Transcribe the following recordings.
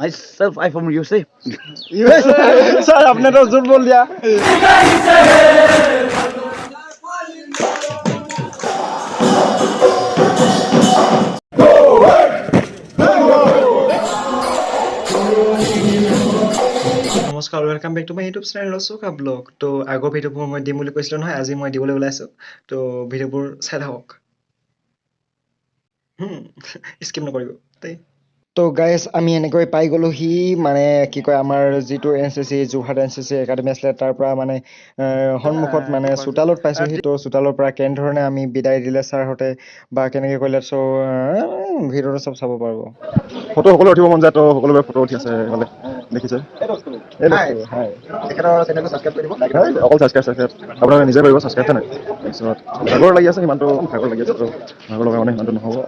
Myself, I'm from USA. Sir आपने तो झूठ बोल दिया নমস্কাৰ welcome back to my YouTube channel ৰচুকা blog ত' আগৰ ভিডিঅ'বোৰ মই দিম বুলি কৈছিলোঁ নহয় আজি মই দিবলৈ ওলাইছোঁ ত' ভিডিঅ'বোৰ চাই থাকক স্কিপ নকৰিব দেই তো গাইজ আমি এনেকৈ পাই গ'লোহি মানে কি কয় আমাৰ যিটো N C C Jorhat N C C academy আছিলে তাৰ পৰা মানে সন্মুখত মানে চোতালত পাইছোঁহি। তো চোতালৰ পৰা কেনেধৰণে আমি বিদায় দিলে ছাৰহঁতে বা কেনেকৈ কৰিলে চ' ভিডিঅ'টো চব চাব পাৰিব ফটো সকলো উঠিব মন যায় তো সকলোৰে ফটো উঠি আছে দেখিছে। অকল ছাবস্ক্ৰাইব ছাবস্ক্ৰাইব আপোনালোকে নিজে কৰিব ছাবস্ক্ৰাইব নাই? তাৰপিছত ভাগৰ লাগি আছে সিমানটো ভাগৰ লাগি আছে তো ভাগৰ লগা মানে সিমানটো নহ'ব আহ,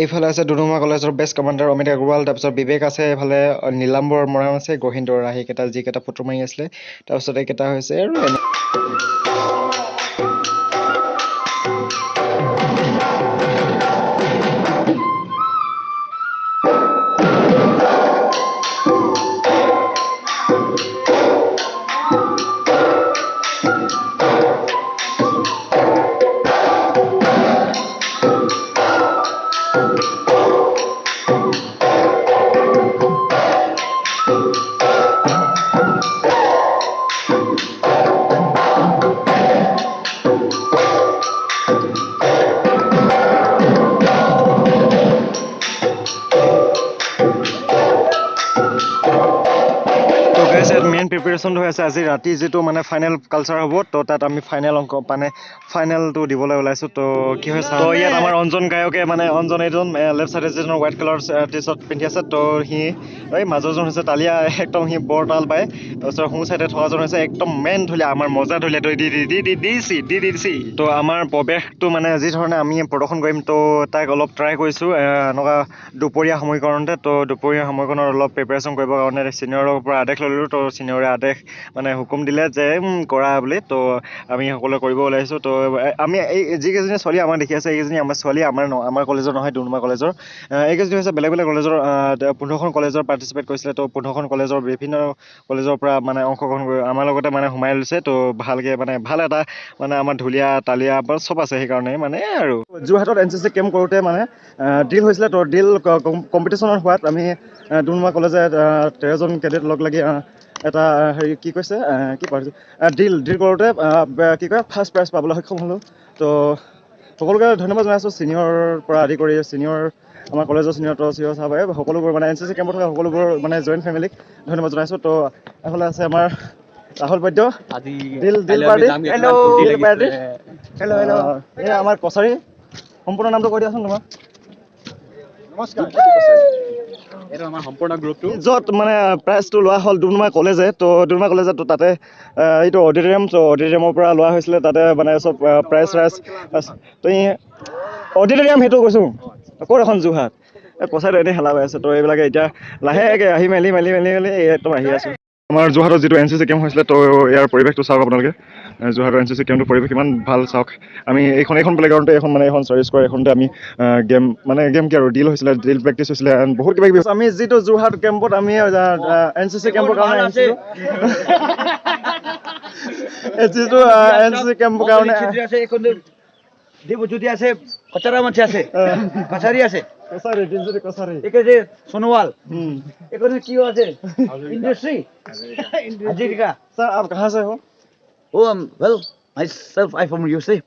এইফালে আছে ডুডুমা কলেজৰ বেষ্ট কমাণ্ডাৰ অমিত আগৰৱাল তাৰপিছত বিবেক আছে এইফালে নীলাম্বৰ মৰাণ আছে গহীন্দৰ আহি কেইটা যিকেইটা ফটো মাৰি আছিলে তাৰপিছত এইকেইটা হৈছে আৰু প্ৰিপেৰেশ্যনটো হৈ আছে আজি ৰাতি যিটো মানে ফাইনেল কালচাৰ হ'ব তো তাত আমি ফাইনেল অংক মানে ফাইনেলটো দিবলৈ ওলাইছোঁ। তো কি হয় তো ইয়াত আমাৰ অঞ্জন গায়কে মানে অঞ্জন এইজন লেফ্ট চাইডে যিজন হোৱাইট কালাৰ টি চাৰ্ট পিন্ধি আছে তো সি এই মাজৰজন হৈছে তালিয়া একদম সি বৰ তাল পায় তাৰপিছত সোঁ চাইডে থকাজন হৈছে একদম মেইন ঢুলীয়া আমাৰ মজা ঢুলীয়া তো দি দি দি দি দিছি দি দি দিছি তো আমাৰ প্ৰৱেশটো মানে যি ধৰণে আমি প্ৰদৰ্শন কৰিম তো তাক অলপ ট্ৰাই কৰিছোঁ এনেকুৱা দুপৰীয়া সময়কৰণতে তো দুপৰীয়া সময়কণত অলপ প্ৰিপেৰেশ্যন কৰিবৰ কাৰণে ছিনিয়ৰৰ পৰা আদেশ ল'লোঁ তো ছিনিয়ৰে আদেশ মানে হুকুম দিলে যে কৰা বুলি। তো আমি সকলোৱে কৰিব ওলাইছোঁ। তো আমি এই যিকেইজনী ছোৱালী আমাক দেখি আছে এইকেইজনী আমাৰ ছোৱালী আমাৰ ন- আমাৰ কলেজৰ নহয় ডুমডুমা কলেজৰ। এইকেইজনী হৈছে বেলেগ বেলেগ কলেজৰ পোন্ধৰখন কলেজৰ পাৰ্টিচিপেট কৰিছিলে। তো পোন্ধৰখন কলেজৰ বিভিন্ন কলেজৰ পৰা মানে অংশগ্ৰহণ কৰি আমাৰ লগতে মানে সোমাই লৈছে। তো ভালকৈ মানে ভাল এটা মানে আমাৰ ঢুলীয়া তালিয়া বা চব আছে সেইকাৰণে মানে আৰু। যোৰহাটত এন চি চি কেম্প কৰোঁতে মানে ডিল হৈছিলে। তো ডিল কম্পিটিশ্যনত হোৱাত আমি ডুমডুমা কলেজে তেৰজন কেডেট লগ লাগি এটা হেৰি কি কৈছে? কি পাৰিছোঁ ডিল ডিল কৰোঁতে কি কয় ফাৰ্ষ্ট প্ৰাইজ পাবলৈ সক্ষম হ'লোঁ। তো সকলোকে ধন্যবাদ জনাইছোঁ ছিনিয়ৰৰ পৰা আদি কৰি ছিনিয়ৰ আমাৰ কলেজৰ ছিনিয়ৰ তো চিনিয়ৰ চাহাবে সকলোবোৰ মানে এন চি চি কেম্পত থকা সকলোবোৰ মানে জইণ্ট ফেমিলিক ধন্যবাদ জনাইছোঁ। তো এইফালে আছে আমাৰ ৰাহুল বৈদ্য। আমাৰ কছাৰী সম্পূৰ্ণ নামটো কৈ দিয়াচোন তোমাৰ আমাৰ সম্পূৰ্ণ গ্ৰুপটো। য'ত মানে প্ৰাইজটো লোৱা হ'ল ডুমডুমা কলেজে তো ডুমডুমা কলেজত তাতে এইটো অডিটৰিয়াম তো অডিটৰিয়ামৰ পৰা লোৱা হৈছিলে তাতে মানে চব প্ৰাইজ চাইজ তো অডিটৰিয়াম সেইটো কৈছোঁ ক'ত এখন যোৰহাট? এই কচাইটো এনেই হেলা হৈ আছে তো এইবিলাকে এতিয়া লাহেকৈ আহি মেলি মেলি মেলি মেলি একদম আহি আছোঁ। আমাৰ যোৰহাটত যিটো এন চি চি কেম্প হৈছিলে তো ইয়াৰ পৰিৱেশটো চাওক আপোনালোকে। যোৰহাট ৰাঞ্চি আছে কেম্পটো পৰিৱেশ ইমান ভাল চাওক। আমি এইখন এইখন প্লেগ্ৰাউণ্ডতে এখন মানে এখন চাৰ্ভিছ কৰে এখনতে আমি গেম মানে গেম কি আৰু ডিল হৈছিলে ড্ৰিল প্ৰেক্টিছ হৈছিলে বহুত কিবা কিবি আমি যিটো যোৰহাট কেম্পত আমি এন চি চি কেম্পৰ কাৰণে যিটো এন চি চি কেম্পৰ কাৰণে দেৱজ্যোতি আছে কচাৰা আছে কছাৰী আছে। সোণোৱাল। এইখন আছে? ইণ্ডাষ্ট্ৰী হাজৰিকা। ছাৰ আৰু কাহ আছে वो well I self I from USA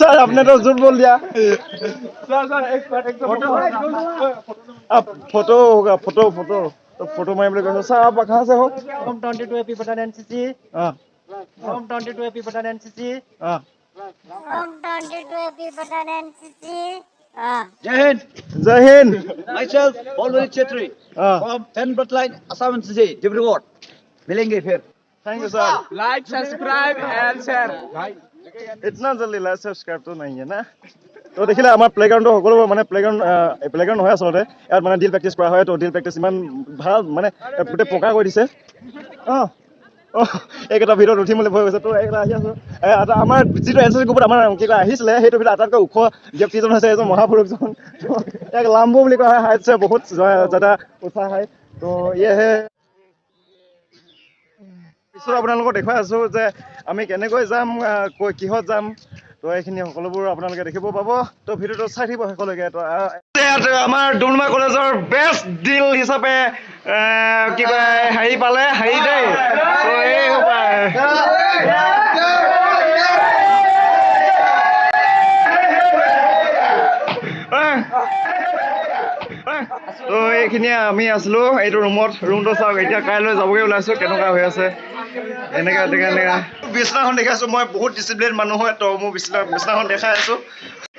sir आपने तो झूठ बोल दिया। सर सर एक एक फ़ोटो अब फ़ोटो होगा फ़ोटो फ़ोटो तो फ़ोटो मैं बोले कैसे सर आप कहाँ से हो? फ्रॉम 22 एपी पठान एनसीसी हाँ। फ्रॉम 22 एपी पठान एनसीसी हाँ। फ्रॉम 22 एपी पठान एनसीसी जय हिंद। जय Hind. My self always Chhetri from ten blood Assam NCC Dibrugarh मिलेंगे फिर। Thank you sir Like, subscribe and share. इतना जल्दी लाइक सब्सक्राइब तो नहीं है ना তো দেখিলে আমাৰ প্লেগ্ৰাউণ্ডটো সকলোবোৰ মানে প্লেগ্ৰাউণ্ড প্লেগ্ৰাউণ্ড নহয় আচলতে ইয়াত মানে ডিল প্ৰেক্টিচ কৰা হয় তো ডিল প্ৰেক্টিচ ইমান ভাল মানে গোটেই পকা কৰি দিছে অঁ অঁ এইকেইটা ভিতৰত উঠিম বুলি ভয় গৈছে তো এইকেইটা আহি আছোঁ এ, এটা আমাৰ যিটো এন চি চি গ্ৰুপত আমাৰ কি কয় আহিছিলে সেইটো ভিতৰত আটাইতকৈ ওখ ব্যক্তিজন হৈছে এজন মহাপুৰুষজন তো ইয়াক লাম্বু বুলি কোৱা হয় হাইটছে বহুত যাতে উঠা হয় তো ইয়েহে পিছত আপোনালোকক দেখুৱাই আছোঁ যে আমি কেনেকৈ যাম কিহত যাম তো এইখিনি সকলোবোৰ আপোনালোকে দেখিব পাব। তো ভিডিঅ'টো চাই থাকিব শেষলৈকে। আমাৰ ডুমডুমা কলেজৰ বেষ্ট ডিল হিচাপে আহ, কি কয় হেৰি পালে হেৰি দেই। তো এইখিনিয়ে আমি আছিলোঁ। এইটো ৰুমত ৰুমটো চাওক এতিয়া কাইলৈ যাবগৈ ওলাইছোঁ কেনেকুৱা হৈ আছে। এনেকা এনেকা এনেকা। বিচনাখন দেখাইছোঁ মই বহুত ডিচিপ্লিন মানুহ হয় তো মোৰ বিচনা বিচনাখন দেখাই আছোঁ।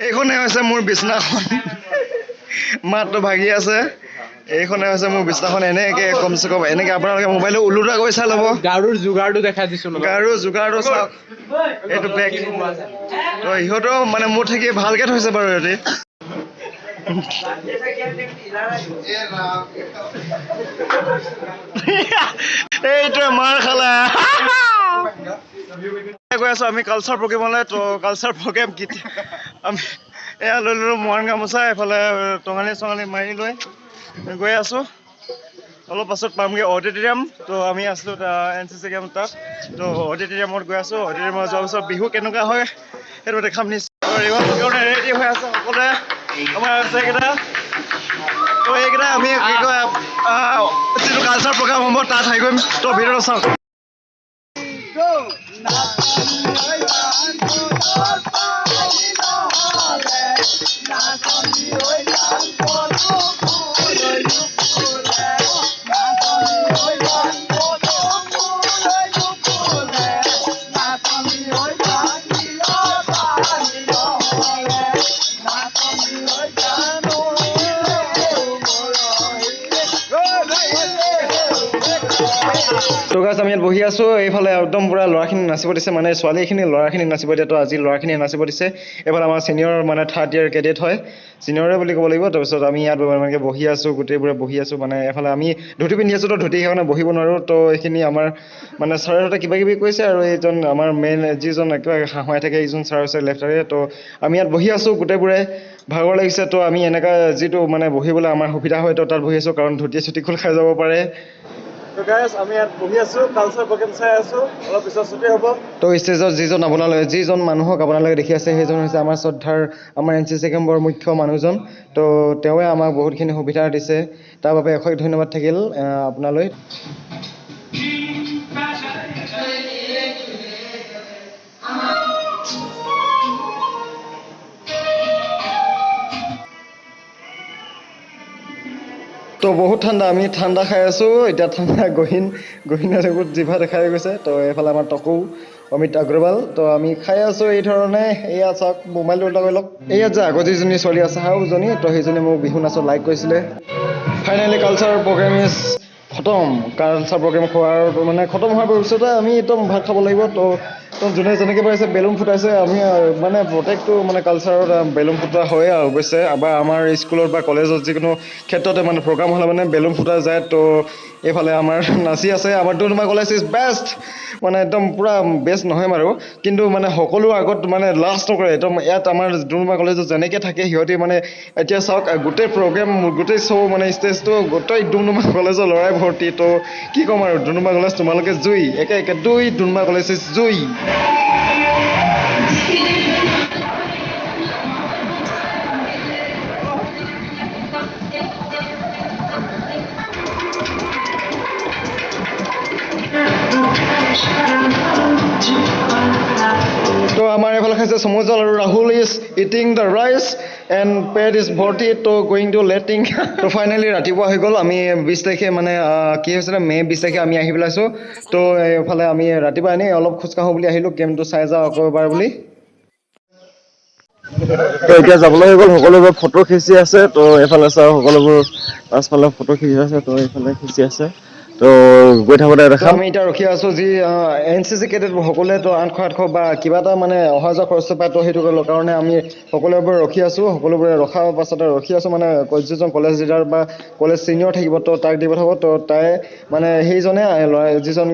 এইখনে হৈছে মোৰ বিচনাখন মাতটো ভাগি আছে। এইখনে হৈছে মোৰ বিচনাখন এনেকৈ কমচে কম এনেকৈ আপোনালোকে মোবাইলটো ওলোটা কৰি চাই ল'ব। গাৰুৰ যোগাৰটো দেখাই দিছো গাৰু যোগাৰটো চাওক। এইটো বেগ তো ইহঁতেও মানে মোৰ থাকি ভালকৈ থৈছে বাৰু ইহঁতি এইটোৱে মাৰ খালে। গৈ আছো আমি কালচাৰ প্ৰগ্ৰেমলৈ তো কালচাৰ প্ৰগ্ৰেম কেতিয়া আমি এয়া লৈ ল'লোঁ মৰাণ গামোচা এইফালে টঙালি চঙালি মাৰি লৈ গৈ আছোঁ। অলপ পাছত পামগৈ অডিটৰিয়াম তো আমি আছিলোঁ এন চি চি কেম্প তাত। তো অডিটৰিয়ামত গৈ আছোঁ অডিটৰিয়ামত যোৱাৰ পিছত বিহু কেনেকুৱা হয় সেইটো দেখাম নিশ্চয়। ৰেডি হৈ আছে সকলোৱে। আমাৰ আছে এইকেইটা তো এইকেইটা আমি কি কয় আহ, যিটো কালচাৰ প্ৰগ্ৰাম হ'ব তাত আহি কৰিম তো আছোঁ এইফালে একদম পূৰা ল'ৰাখিনি নাচিব দিছে মানে ছোৱালীখিনি ল'ৰাখিনি নাচিব দিয়ে তো আজি ল'ৰাখিনি নাচিব দিছে। এইফালে আমাৰ ছিনিয়ৰ মানে থাৰ্ড ইয়াৰ কেডেট হয়। ছিনিয়ৰে বুলি ক'ব লাগিব তাৰপিছত আমি ইয়াত এনেকৈ বহি আছোঁ গোটেইবোৰে বহি আছোঁ মানে এফালে আমি ধুতি পিন্ধি আছোঁ তো ধুতি সেইকাৰণে বহিব নোৱাৰোঁ তো এইখিনি আমাৰ মানে ছাৰহঁতে কিবা কিবি কৈছে আৰু এইজন আমাৰ মেইন যিজন একেবাৰে হাঁহুৱাই থাকে এইজন ছাৰ হৈছে লেফ্টাৰে তো আমি ইয়াত বহি আছোঁ গোটেইবোৰে ভাগৰ লাগিছে তো আমি এনেকুৱা যিটো মানে বহিবলৈ আমাৰ সুবিধা হয় তো তাত বহি আছোঁ কাৰণ ধুতি চুটি খোল খাই যাব পাৰে। তো ষ্টেজত যিজন আপোনালোকে যিজন মানুহক আপোনালোকে দেখি আছে সেইজন হৈছে আমাৰ শ্ৰদ্ধাৰ আমাৰ এন চি চি কেম্পৰ মুখ্য মানুহজন। তো তেওঁৱে আমাক বহুতখিনি সুবিধা দিছে। তাৰ বাবে অশেষ ধন্যবাদ থাকিল আপোনালৈ। তো বহুত ঠাণ্ডা আমি ঠাণ্ডা খাই আছোঁ। এতিয়া ঠাণ্ডা গহীন গহীন বহুত জিভা দেখাই গৈছে। তো এইফালে আমাৰ টকৌ অমিত অগ্ৰৱাল তো আমি খাই আছোঁ এই ধৰণে। এয়া চাওক মোবাইলটো কৰি লওক। এয়াত যে আগত যিজনী ছোৱালী আছে হাউজনী তো সেইজনী মোক বিহু নাচত লাইক কৰিছিলে। ফাইনেলি কালচাৰ প্ৰগ্ৰেম ইজ খতম। কালচাৰ প্ৰগ্ৰেম খোৱাৰ মানে খতম হোৱাৰ পিছতে আমি একদম ভাত খাব লাগিব। তো যোনে যেনেকৈ পাৰিছে বেলুন ফুটাইছে আমি মানে প্ৰত্যেকটো মানে কালচাৰত বেলুন ফুটোৱা হয় আৰু অৱশ্যে বা আমাৰ স্কুলত বা কলেজত যিকোনো ক্ষেত্ৰতে মানে প্ৰগ্ৰাম হ'লে মানে বেলুন ফুটা যায় তো এইফালে আমাৰ নাচি আছে আমাৰ ডুমডুমা কলেজ ইজ বেষ্ট মানে একদম পূৰা বেষ্ট নহয় বাৰু। কিন্তু মানে সকলো আগত মানে লাষ্ট নকৰে একদম ইয়াত আমাৰ ডুমডুমা কলেজত যেনেকৈ থাকে সিহঁতি মানে এতিয়া চাওক গোটেই প্ৰগ্ৰেম গোটেই শ্ব' মানে ষ্টেজটো গোটেই ডুমডুমা কলেজৰ ল'ৰাই ভৰ্তি। তো কি ক'ম আৰু ডুমডুমা কলেজ তোমালোকে জুই একে একে দুই ডুমডুমা কলেজ জুই। সমুজল আৰু Rahul is eating the rice and Pat is ভৰ্তি তো গয়িং টু লেটিং তো ফাইনেলি ৰাতিপুৱা হৈ গ'ল আমি বিছ তাৰিখে মানে কি হৈছিলে মে' বিছ তাৰিখে আমি আহি পেলাইছোঁ তো এইফালে আমি ৰাতিপুৱা এনেই অলপ খোজকাঢ়োঁ বুলি আহিলোঁ গেমটো চাই যাওঁ আকৌ এবাৰ বুলি। তো এতিয়া যাবলৈ হৈ গ'ল সকলোবোৰ ফটো খিচি আছে তো এইফালে চাওঁ সকলোবোৰ পাছফালে ফটো খিচি আছে তো এইফালে খিচি আছে। তো গৈ থাকোঁতে তো দেখাম আমি এতিয়া ৰখি আছো যি এন চি চি কেডেট সকলোৱে তো আঠশ আঠশ বা কিবা এটা মানে অহা যোৱা খৰচ পায় তো সেইটো কাৰণে আমি সকলোবোৰে ৰখি আছো সকলোবোৰে ৰখাৰ পাছতে ৰখি আছো মানে যিজন কলেজ লিডাৰ বা কলেজ ছিনিয়ৰ থাকিব তো তাক দিব থাকিব তো তাই মানে সেইজনে ল'ৰা যিজন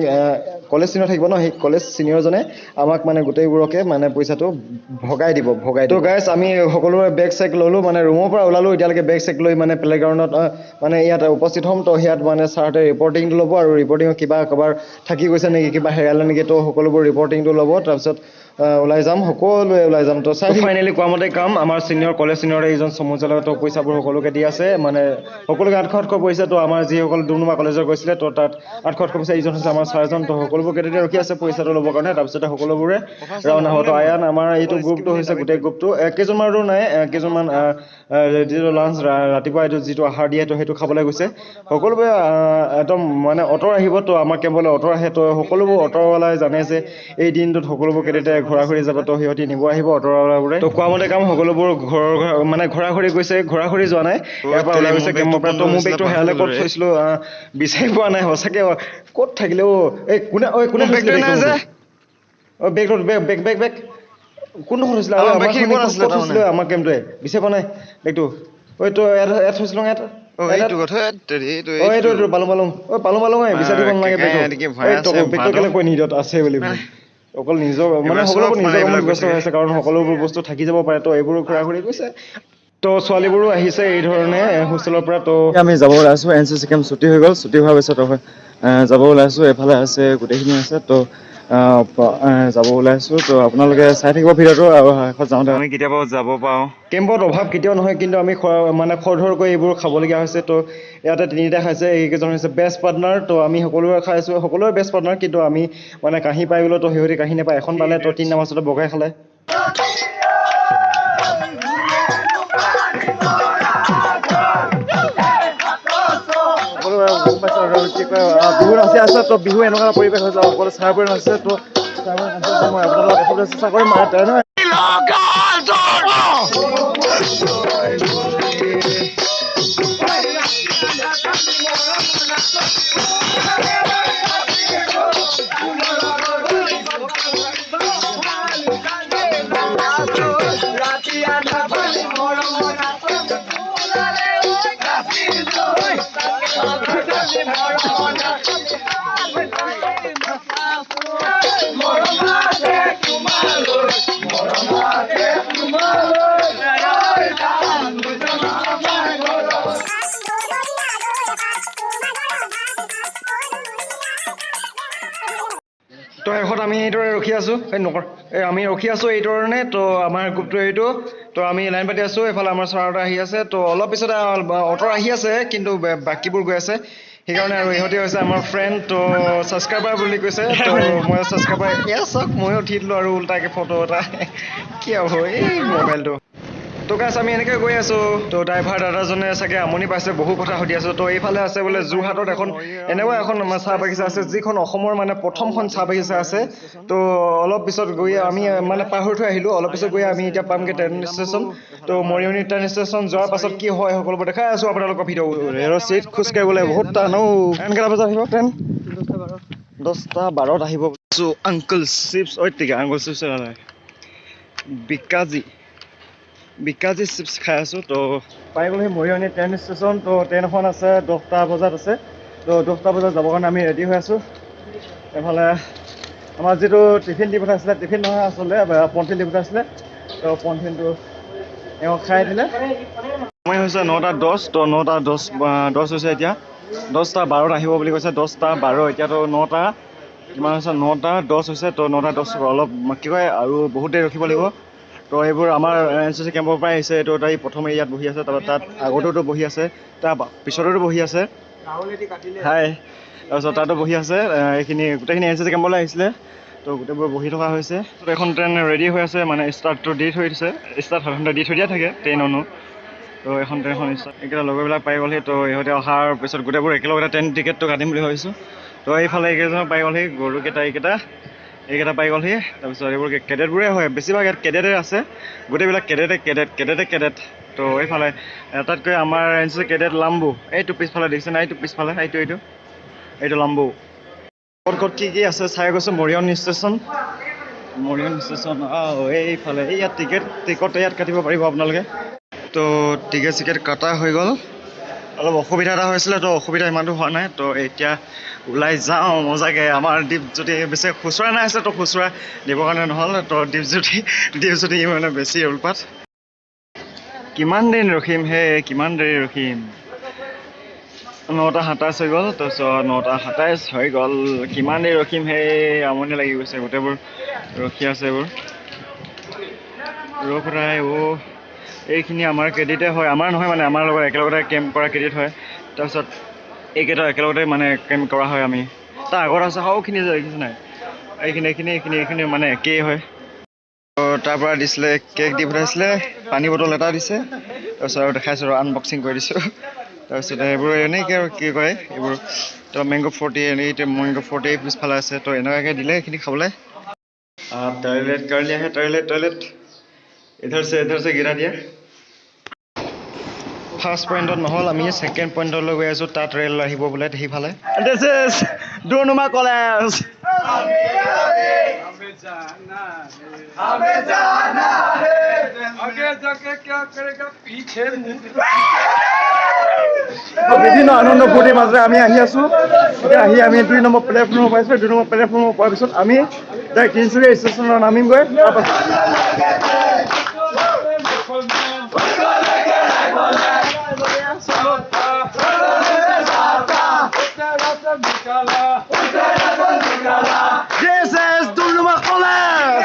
কলেজ ছিনিয়ৰ থাকিব ন সেই কলেজ ছিনিয়ৰজনে আমাক মানে গোটেইবোৰকে মানে পইচাটো ভগাই দিব ভগাই তো গাইছ আমি সকলোৰে বেগ চেক ল'লোঁ মানে ৰুমৰ পৰা ওলালোঁ এতিয়ালৈকে বেগ চেক লৈ মানে প্লেগ্ৰাউণ্ডত মানে ইয়াত উপস্থিত হ'ম তো ইয়াত মানে ছাৰহঁতে ৰিপৰ্টিংটো ল'ব আৰু ৰিপৰ্টিঙত কিবা কাৰোবাৰ থাকি গৈছে নেকি কিবা হেৰালে নেকি তো সকলোবোৰ ৰিপৰ্টিংটো ল'ব তাৰপিছত ওলাই যাম সকলোৱে ওলাই যাম। তো চাই ফাইনেলি কোৱা মতে কাম আমাৰ ছিনিয়ৰ কলেজ ছিনিয়ৰ এইজন চমুজলৰ তো পইচাবোৰ সকলোকে দি আছে মানে সকলোকে আঠশ আঠশ পইচা তো আমাৰ যিসকল ডুমডুমা কলেজৰ গৈছিলে তো তাত আঠশ আঠশ পইচা ইজন হৈছে আমাৰ ছাৰজন তো সকলোবোৰ কেতিয়াতে ৰখি আছে পইচাটো ল'বৰ কাৰণে তাৰপিছতে সকলোবোৰে ৰাওনা হ'ব তো আয়ান আমাৰ এইটো গ্ৰুপটো হৈছে গোটেই গ্ৰুপটো এ, কেইজনমানতো নাই কেইজনমান যিটো লাঞ্চ ৰাতিপুৱা এইটো যিটো আহাৰ দিয়ে তো সেইটো খাবলৈ গৈছে। সকলোবোৰে একদম মানে অটৰ আহিব তো আমাৰ কেম্পলৈ অটৰ আহে তো সকলোবোৰ অটৰৱালাই জানে যে এই দিনটোত সকলোবোৰ কেতিয়াতে ঘূৰা ঘূৰি যাব তো সিহঁতি নিব আহিব অটৰৱালাবোৰে তো কোৱা মতে কাম সকলোবোৰ ঘৰৰ ঘৰ- মানে ঘূৰা ঘূৰি গৈছে ঘূৰা ঘূৰি যোৱা নাই। ইয়াৰ পৰা ওলাই গৈছে কেম্পৰ পৰা। তো মোৰ বেগটো হেৰালে ক'ত থৈছিলোঁ বিচাৰি পোৱা নাই সঁচাকৈ ক'ত থাকিলে অ' এই কোনে ঐ কোনে থৈছিলে বেগটো মোৰটো? অ' বেগটো বেগ বেগ বেগ বেগ। কোনডোখৰত হৈছিলে আমাৰ থৈছিলে? কেম্পটোৱে। বিচাৰি পোৱা নাই বেগটো। ঐ তই ইয়াত ইয়াত। অ এইটো এইটো পালো পালো পালো পালো বিচাৰি নালাগে কেলে আছে বুলি। অকল নিজৰ মানে সকলোবোৰ নিজৰ কামত ব্যস্ত হৈ আছে কাৰণ সকলোবোৰ বস্তু থাকি যাব পাৰে। তো এইবোৰ ঘূৰা ঘূৰি গৈছে তো ছোৱালীবোৰো আহিছে এই ধৰণে হোষ্টেলৰ পৰা তো আমি যাব ওলাইছোঁ এন চি চি কেম্প ছুটি হৈ গ'ল ছুটি হোৱাৰ পিছত যাব ওলাইছোঁ এফালে আছে গোটেইখিনি আছে তো যাব ওলাইছোঁ তো আপোনালোকে চাই থাকিব ভিডিঅ'টো আৰু শেষত যাওঁতে। আমি কেতিয়াবা যাব পাৰোঁ? কেম্পত অভাৱ কেতিয়াও নহয় কিন্তু আমি মানে খৰধৰকৈ এইবোৰ খাবলগীয়া হৈছে। তো ইয়াতে তিনিটা খাইছে এইকেইজন হৈছে বেষ্ট পাৰ্টনাৰ তো আমি সকলোৱে খাইছোঁ সকলোৱে বেষ্ট পাৰ্টনাৰ কিন্তু আমি মানে কাঁহী পাই গ'লো তো সিহঁতি কাঁহী নাপায়। এখন পালে তো তিনিটা মাছতে বগাই খালে। বিহু নাচি আছে তো বিহু এনেকুৱা পৰিৱেশ হৈছে সকলো চাৰবোৰে নাচিছে তো মই আপোনালোকক চেষ্টা কৰিম আহ, তেনে তো শেষত আমি এইদৰে ৰখি আছোঁ। এই নকৰ। এই আমি ৰখি আছোঁ এই ধৰণে। তো আমাৰ গ্ৰুপটো এইটো। তো আমি লাইন পাতি আছোঁ। এইফালে আমাৰ ছাৰহঁত আহি আছে। তো অলপ পিছতে অটৰ আহি আছে কিন্তু বাকীবোৰ গৈ আছে। সেইকাৰণে আৰু ইহঁতি হৈছে আমাৰ ফ্ৰেণ্ড তো ছাবস্ক্ৰাইবাৰ বুলি কৈছে মই ছাবস্ক্ৰাইবাৰ এয়া চাওক ময়ো উঠি দিলোঁ আৰু উল্টাকৈ ফটো এটা। কি হ'ব এই মোবাইলটো তো গাছ আমি এনেকৈ গৈ আছোঁ। তো ড্ৰাইভাৰ দাদাজনে চাগে আমনি পাইছে বহু কথা সুধি আছোঁ। তো এইফালে আছে বোলে যোৰহাটত এখন এনেকুৱা এখন চাহ বাগিচা আছে যিখন অসমৰ মানে প্ৰথমখন চাহ বাগিচা আছে। তো অলপ পিছত গৈ আমি মানে পাহৰি থৈ আহিলোঁ অলপ পিছত গৈ আমি এতিয়া পামগৈ ট্ৰেইন ষ্টেচন তো মৰিয়নি ট্ৰেইন ষ্টেচন যোৱাৰ পাছত কি হয় সকলোবোৰ দেখাই আছোঁ আপোনালোকৰ ভিডিঅ' ৰেলৰ চিট খোজকাঢ়িবলৈ বহুত টান ঔ ট্ৰেইন কেইটা বজাত আহিব ট্ৰেইন দহটা বাৰত আহিব। আংকুল চিপছ ঐ টিকা uncle chips Bikaji. Bikaji chips খাই আছোঁ তো পাই গ'লোহি মৰিয়নি ট্ৰেইন ষ্টেচন তো ট্ৰেইন এখন আছে দহটা বজাত আছে। তো দহটা বজাত যাবৰ কাৰণে আমি ৰেডি হৈ আছোঁ। এফালে আমাৰ যিটো টিফিন দি পঠাইছিলে টিফিন নহয় আচলতে পলিথিন দি পঠাইছিলে। তো পলিথিনটো এওঁ খাই দিলে। সময় হৈছে নটা দহ তো নটা দহ দহ হৈছে এতিয়া। দহটা বাৰত আহিব বুলি কৈছে দহটা বাৰ এতিয়াতো নটা। কিমান হৈছে? নটা দহ হৈছে তো নটা দহ অলপ কি কয় আৰু বহুত দেৰি ৰখিব লাগিব। তো এইবোৰ আমাৰ এন চি চি কেম্পৰ পৰাই আহিছে এইটো তাই প্ৰথমে ইয়াত বহি আছে তাৰপৰা তাত আগতেতো বহি আছে তাৰ পিছতেতো বহি আছে। হাই তাৰপিছত তাতো বহি আছে এইখিনি গোটেইখিনি এন চি চি কেম্পলৈ আহিছিলে তো গোটেইবোৰ বহি থকা হৈছে। তো এখন ট্ৰেইন ৰেডি হৈ আছে মানে ষ্টাৰ্টটো দি থৈ দিছে ষ্টাৰ্ট সাধাৰণতে দি থৈ দিয়া থাকে ট্ৰেইননো তো এখন ট্ৰেইনখন ষ্টাৰ্ট এইকেইটা লগৰবিলাক পাই গ'লহি তো ইহঁতে অহাৰ পিছত গোটেইবোৰ একেলগতে ট্ৰেইন টিকেটটো কাটিম বুলি ভাবিছোঁ। তো এইফালে এইকেইজন পাই গ'লহি গৰুকেইটা এইকেইটা। এইকেইটা পাই গ'লহি তাৰপিছত এইবোৰ কেডেটবোৰে হয় বেছিভাগ ইয়াত কেডেটে আছে। গোটেইবিলাক কেডেটে কেডেট কেডেটে কেডেট। তো এইফালে এটাতকৈ আমাৰ এন কেডেট লাম্বু। এইটো পিছফালে দেখিছে নাই এইটো পিছফালে এইটো এইটো। এইটো লাম্বু। ক'ত ক'ত কি কি আছে? চাই গৈছোঁ মৰিয়ন ষ্টেচন। মৰিয়ন ষ্টেচন অঁ এইফালে। এই ইয়াত টিকেট টিকট ইয়াত কাটিব পাৰিব আপোনালোকে। তো টিকেট চিকেট কটা হৈ গ'ল। অলপ অসুবিধা এটা হৈছিলে তো অসুবিধা ইমানটো হোৱা নাই। তো এতিয়া ওলাই যাওঁ মজাকৈ আমাৰ দীপজ্যোতি বেছি খুচুৰা নাই আছে তো খুচুৰা দিবৰ কাৰণে নহ'ল। তো দীপজ্যোতি দীপজ্যোতি মানে বেছি উৎপাত কিমান দিন ৰখিম হে কিমান দেৰি ৰখিম? নটা সাতাইছ হৈ গ'ল তাৰপিছত নটা সাতাইছ হৈ গ'ল। কিমান দেৰি ৰখিম হে আমনি লাগি গৈছে গোটেইবোৰ ৰখি আছে এইবোৰ। ৰখ অ' এইখিনি আমাৰ ক্ৰেডিটে হয়। আমাৰ নহয় মানে আমাৰ লগত একেলগতে কেম্প কৰা ক্ৰেডিট হয়। তাৰপিছত এইকেইটা একেলগতে মানে কেম্প কৰা হয় আমি। তাৰ আগত আছে সৌখিনি যে দেখিছে নাই? এইখিনি এইখিনি এইখিনি এইখিনি মানে একেই হয়। তাৰপৰা দিছিলে কেক দি পঠাইছিলে পানী বটল এটা দিছে। তাৰপিছত আৰু দেখাইছোঁ আৰু আনবক্সিং কৰি দিছোঁ। তাৰপিছতে এইবোৰ এনেকৈ আৰু কি কয় এইবোৰ। তো মেংগ' ফৰ্টি এনেই মেংগ' ফৰ্টি পিছফালে আছে। তো এনেকুৱাকৈ দিলে এইখিনি খাবলৈ। টয়লেট কাৰণে আহে টয়লেট টয়লেট इधर से इधर से गिरा दिया ফাৰ্ষ্ট পইণ্টত নহ'ল আমি ছেকেণ্ড পইণ্টলৈ গৈ আছোঁ তাত ৰেল আহিব বোলে সেইফালে দিছ ইজ ডুনুমা কলেজ आगे जाके क्या करेगा पीछे বিভিন্ন আনন্দ ফূৰ্তিৰ মাজেৰে আমি আহি আছোঁ এতিয়া আহি আমি দুই নম্বৰ প্লেটফৰ্মৰ পাইছোঁ দুই নম্বৰ প্লেটফৰ্মৰ পোৱাৰ পিছত আমি ডাইৰেক্ট তিনিচুকীয়া ষ্টেচনত নামিমগৈ তাৰপাছত This is Duluma College!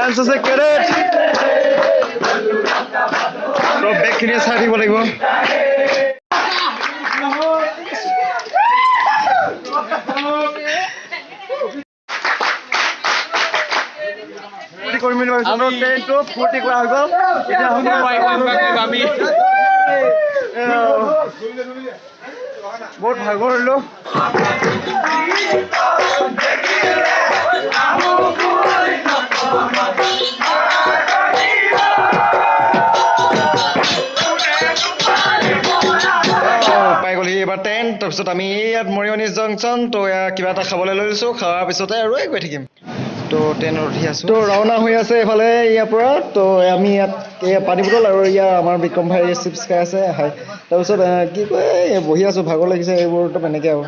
NCC cadet! তো বেগখিনি চাই থাকিব লাগিব ফূৰ্তি কৰিম ভাবিছোঁ তো ট্ৰেইনটো ফূৰ্তি কৰা হৈ গ'ল এতিয়া আমি বহুত ভাগৰিলোঁ পাই গ'লহি এইবাৰ ট্ৰেইন তাৰপিছত আমি ইয়াত মৰিয়নি জংচন তো এয়া কিবা এটা খাবলৈ লৈ লৈছোঁ খোৱাৰ পিছতে আৰু গৈ থাকিম। তো ট্ৰেইনত উঠি আছোঁ। তো ৰাওনা হৈ আছে এইফালে ইয়াৰ পৰা। তো আমি ইয়াত এয়া পানী বটল আৰু ইয়াৰ আমাৰ বিক্ৰম ভাই চিপছ খাই আছে। হাই। তাৰপিছত কি কয় এই বহি আছোঁ ভাগৰ লাগিছে এইবোৰতো এনেকৈ আৰু।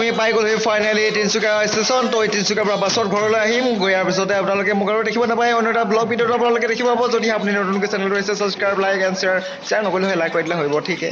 আমি পাই গ'লো ফাইনেলি তিনিচুকীয়া ষ্টেচন তো তিনিচুকীয়াৰ পৰা বাছত ঘৰলৈ আহিম। গৈ ইয়াৰ পিছতে আপোনালোকে মোক আৰু দেখিব নাপায়। অন্য এটা ব্লগ ভিডিঅ'টো আপোনালোকে দেখিব পাব। যদি আপুনি নতুনকৈ চেনেলটো হৈছে subscribe like and share share নকৰিলে হয় লাইক কৰি দিলে হ'ব ঠিকে।